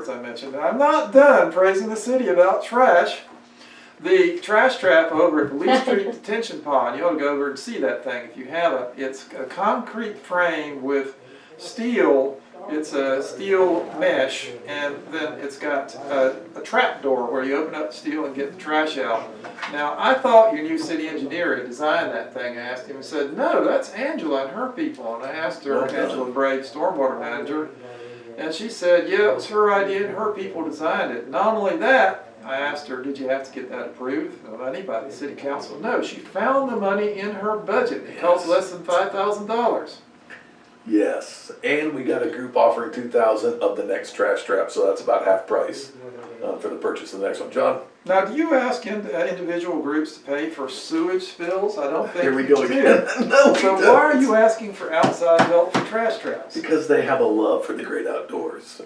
as I mentioned. I'm not done praising the city about trash. The trash trap over at the Lee Street Detention Pond, you ought to go over and see that thing if you haven't. It's a concrete frame with steel, it's a steel mesh, and then it's got a, a trap door where you open up the steel and get the trash out. Now, I thought your new city engineer had designed that thing. I asked him, and said, no, that's Angela and her people. And I asked her, Well done. Angela Brave, stormwater manager, and she said, yeah, it was her idea and her people designed it. Not only that, I asked her, did you have to get that approved of anybody, city council? No, she found the money in her budget. It cost less than five thousand dollars. Yes, and we got a group offering two thousand of the next trash trap, so that's about half price for the purchase of the next one. John, Now, do you ask in- uh, individual groups to pay for sewage spills? I don't think here we go again. no, So why are you asking for outside help for trash traps? Because they have a love for the great outdoors.